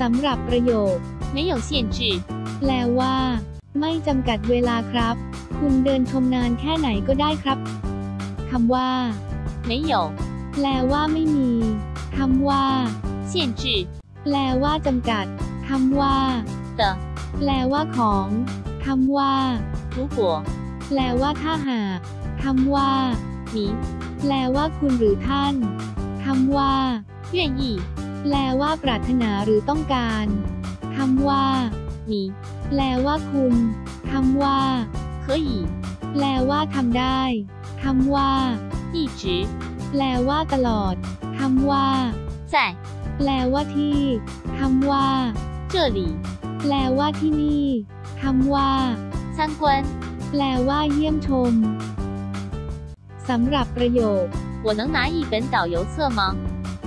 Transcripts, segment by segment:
สำหรับประโยค 没有限制， แปลว่า ไม่จำกัดเวลาครับ คุณเดินชมนานแค่ไหนก็ได้ครับคำว่า 没有 แปลว่าไม่มีคำว่า 限制 แปลว่าจำกัดคำว่า 的。 แปลว่าของคำว่า 如果 แปลว่าถ้าหากคำว่า 你 แปลว่าคุณหรือท่านคำว่า 愿意， แปลว่าปรารถนาหรือต้องการคำว่า 你 แปลว่าคุณคำว่า 可以 แปลว่าทำได้คำว่า 一直 แปลว่าตลอดคำว่า 在 แปลว่าที่คำว่า 这里 แปลว่าที่นี่คำว่า 参观。 แปลว่าเยี่ยมชมสำหรับประโยค 我能拿一本导游册吗？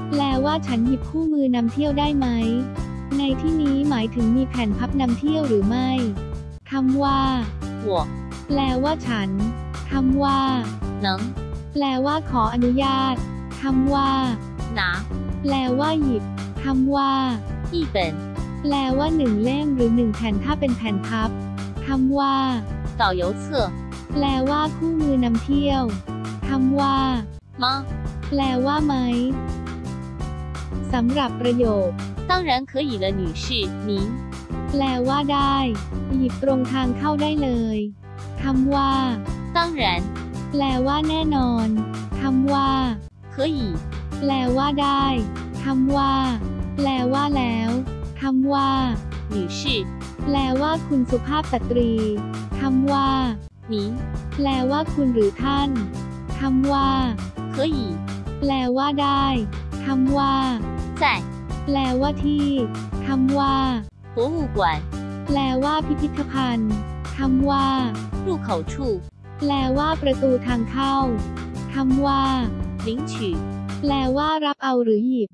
แปลว่าฉันหยิบคู่มือนำเที่ยวได้ไหม ในที่นี้หมายถึงมีแผ่นพับนำเที่ยวหรือไม่คำว่าหัวแปลว่าฉันคำว่าหนังแปลว่าขออนุญาตคำว่าหนาแปลว่าหยิบคำว่าอีเปนแปลว่าหนึ่งเล่มหรือหนึ่งแผ่นถ้าเป็นแผ่นพับคำว่าต่อ游册แปลว่าคู่มือนำเที่ยวคำว่ามาแปลว่าไหม สำหรับประโยค 当然可以了，女士，您 แปลว่าได้ หยิบตรงทางเข้าได้เลยคำว่า 当然 แปลว่าแน่นอนคำว่า 可以 แปลว่าได้คำว่า แปลว่าแล้วคำว่า 女士， แปลว่าคุณสุภาพสตรีคำว่า 您 แปลว่าคุณหรือท่านคำว่า 可以 แปลว่าได้คำว่า 在 แปลว่าที่คำว่า 博物馆 แปลว่าพิพิธภัณฑ์คำว่า 入口处 แปลว่าประตูทางเข้าคำว่า 领取。 แปลว่ารับเอาหรือหยิบ